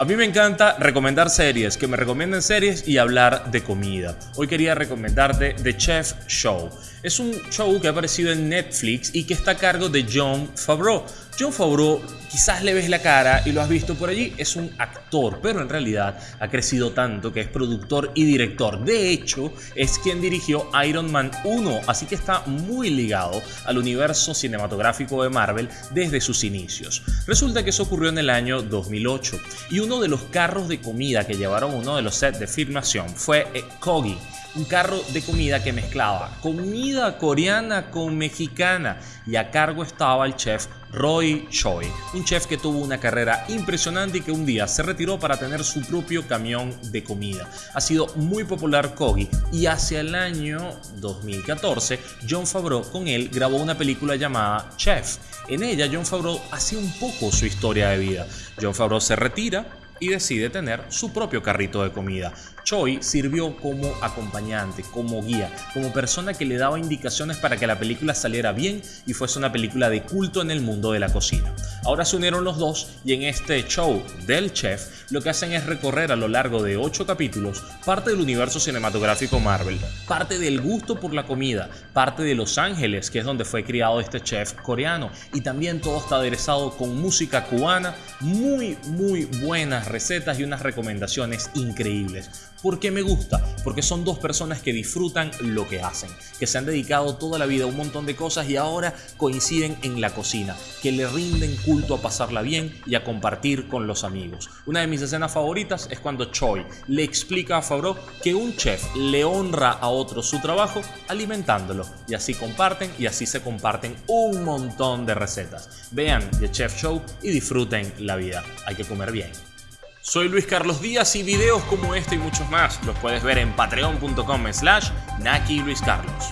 A mí me encanta recomendar series, que me recomienden series y hablar de comida. Hoy quería recomendarte The Chef Show. Es un show que ha aparecido en Netflix y que está a cargo de John Favreau. John Favreau quizás le ves la cara y lo has visto por allí, es un actor, pero en realidad ha crecido tanto que es productor y director. De hecho, es quien dirigió Iron Man 1, así que está muy ligado al universo cinematográfico de Marvel desde sus inicios. Resulta que eso ocurrió en el año 2008 y uno de los carros de comida que llevaron uno de los sets de filmación fue eh, Kogi un carro de comida que mezclaba comida coreana con mexicana y a cargo estaba el chef Roy Choi, un chef que tuvo una carrera impresionante y que un día se retiró para tener su propio camión de comida. Ha sido muy popular Kogi y hacia el año 2014 John Favreau con él grabó una película llamada Chef. En ella John Favreau hace un poco su historia de vida. John Favreau se retira y decide tener su propio carrito de comida. Choi sirvió como acompañante, como guía, como persona que le daba indicaciones para que la película saliera bien y fuese una película de culto en el mundo de la cocina. Ahora se unieron los dos y en este show del chef lo que hacen es recorrer a lo largo de 8 capítulos parte del universo cinematográfico Marvel, parte del gusto por la comida, parte de Los Ángeles, que es donde fue criado este chef coreano, y también todo está aderezado con música cubana, muy muy buenas recetas y unas recomendaciones increíbles. ¿Por qué me gusta? Porque son dos personas que disfrutan lo que hacen, que se han dedicado toda la vida a un montón de cosas y ahora coinciden en la cocina, que le rinden culto a pasarla bien y a compartir con los amigos. Una de mis escenas favoritas es cuando Choi le explica a Favreau que un chef le honra a otro su trabajo alimentándolo y así comparten y así se comparten un montón de recetas. Vean The Chef Show y disfruten la vida. Hay que comer bien. Soy Luis Carlos Díaz y videos como este y muchos más los puedes ver en patreon.com slash Naki Luis Carlos.